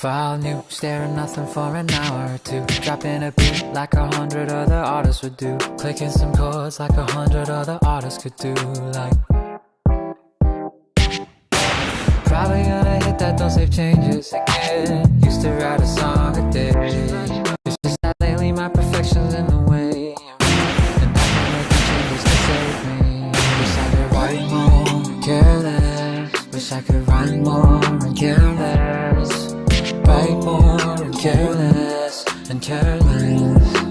File new, staring nothing for an hour or two. Dropping a beat like a hundred other artists would do. Clicking some chords like a hundred other artists could do Like Probably gonna hit that don't save changes again. Used to write a song a day. It's just that lately my perfection's in the way. And I can make changes to save me. Wish I could write more and care less. Wish I could write more and care less more and care less and care less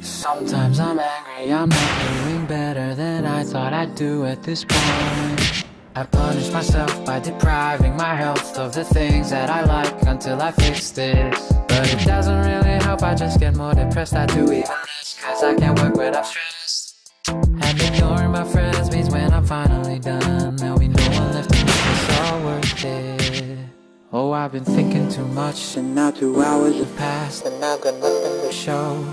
Sometimes I'm angry, I'm not doing better than I thought I'd do at this point. I punish myself by depriving my health of the things that I like until I fix this. But it doesn't really help, I just get more depressed, I do even less Cause I can't work when I'm stressed Oh, I've been thinking too much and now two hours have passed And I've got nothing to show.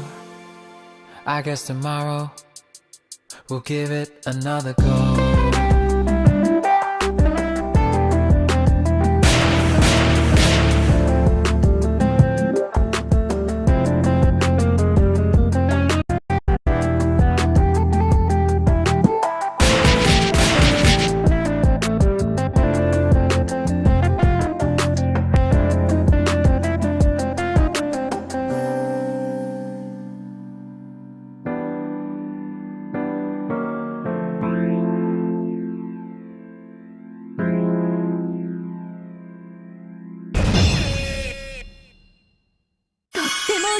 I guess tomorrow we'll give it another go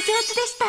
上手でした。